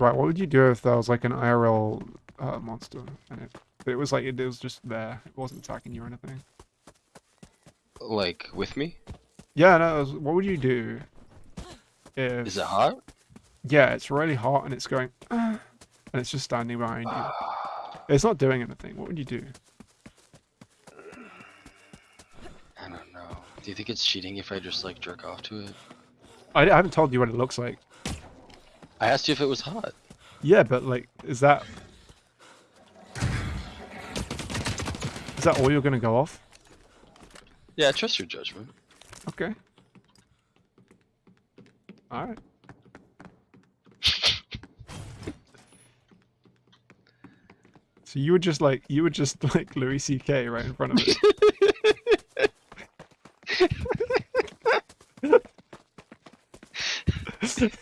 Right, what would you do if there was like an IRL uh, monster and it, it was like it, was just there, it wasn't attacking you or anything? Like with me? Yeah, no. it was- What would you do if? Is it hot? Yeah, it's really hot and it's going, "Ah," and it's just standing behind you. It's not doing anything. What would you do? I don't know. Do you think it's cheating if I just like jerk off to it? I, I haven't told you what it looks like. I asked you if it was hot. Yeah, but like, is that... Is that all you're going to go off? Yeah, I trust your judgment. Okay. Alright. so you were just like, you were just like Louis C.K. right in front of it.